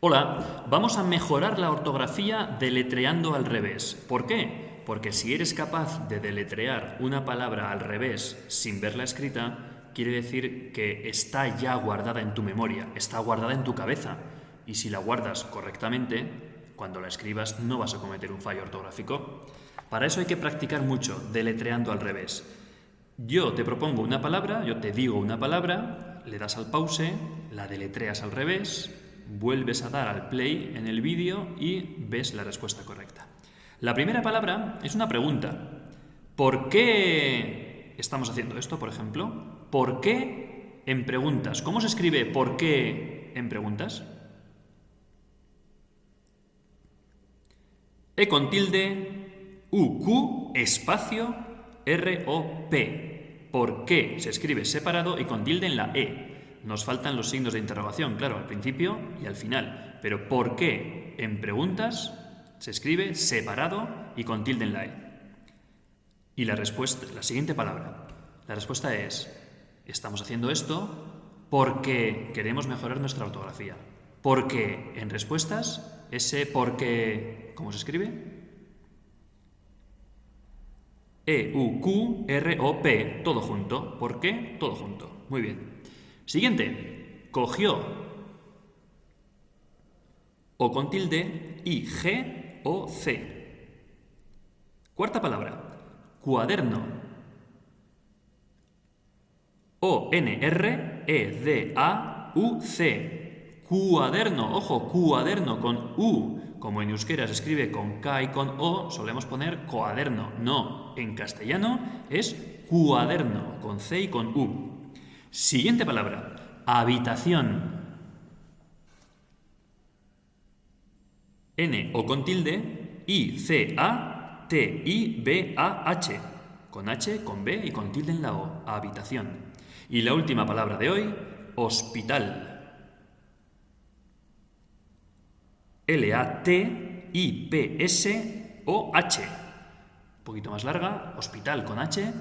Hola, vamos a mejorar la ortografía deletreando al revés. ¿Por qué? Porque si eres capaz de deletrear una palabra al revés sin verla escrita, quiere decir que está ya guardada en tu memoria, está guardada en tu cabeza. Y si la guardas correctamente, cuando la escribas no vas a cometer un fallo ortográfico. Para eso hay que practicar mucho, deletreando al revés. Yo te propongo una palabra, yo te digo una palabra, le das al pause, la deletreas al revés, vuelves a dar al play en el vídeo y ves la respuesta correcta. La primera palabra es una pregunta. ¿Por qué estamos haciendo esto, por ejemplo? ¿Por qué en preguntas? ¿Cómo se escribe por qué en preguntas? E con tilde, U, Q, espacio, R, O, P. ¿Por qué? Se escribe separado y con tilde en la E. Nos faltan los signos de interrogación, claro, al principio y al final. Pero ¿por qué? En preguntas se escribe separado y con tilde en la E. Y la respuesta, la siguiente palabra. La respuesta es, estamos haciendo esto porque queremos mejorar nuestra ortografía. Porque en respuestas, ese porque, ¿cómo se escribe? E-U-Q-R-O-P, todo junto. ¿Por qué? Todo junto. Muy bien. Siguiente, cogió. O con tilde, I-G-O-C. Cuarta palabra, cuaderno. O-N-R-E-D-A-U-C. Cuaderno, ojo, cuaderno con U como en euskera se escribe con K y con O, solemos poner coaderno. No, en castellano es cuaderno, con C y con U. Siguiente palabra, habitación. N o con tilde, I, C, A, T, I, B, A, H. Con H, con B y con tilde en la O, habitación. Y la última palabra de hoy, hospital. L-A-T-I-P-S-O-H. Un poquito más larga, hospital con H.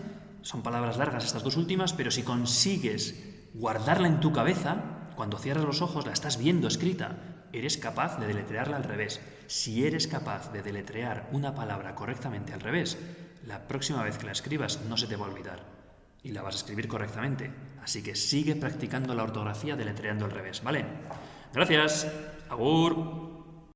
Son palabras largas estas dos últimas, pero si consigues guardarla en tu cabeza, cuando cierras los ojos la estás viendo escrita, eres capaz de deletrearla al revés. Si eres capaz de deletrear una palabra correctamente al revés, la próxima vez que la escribas no se te va a olvidar y la vas a escribir correctamente. Así que sigue practicando la ortografía deletreando al revés, ¿vale? Gracias. Agur.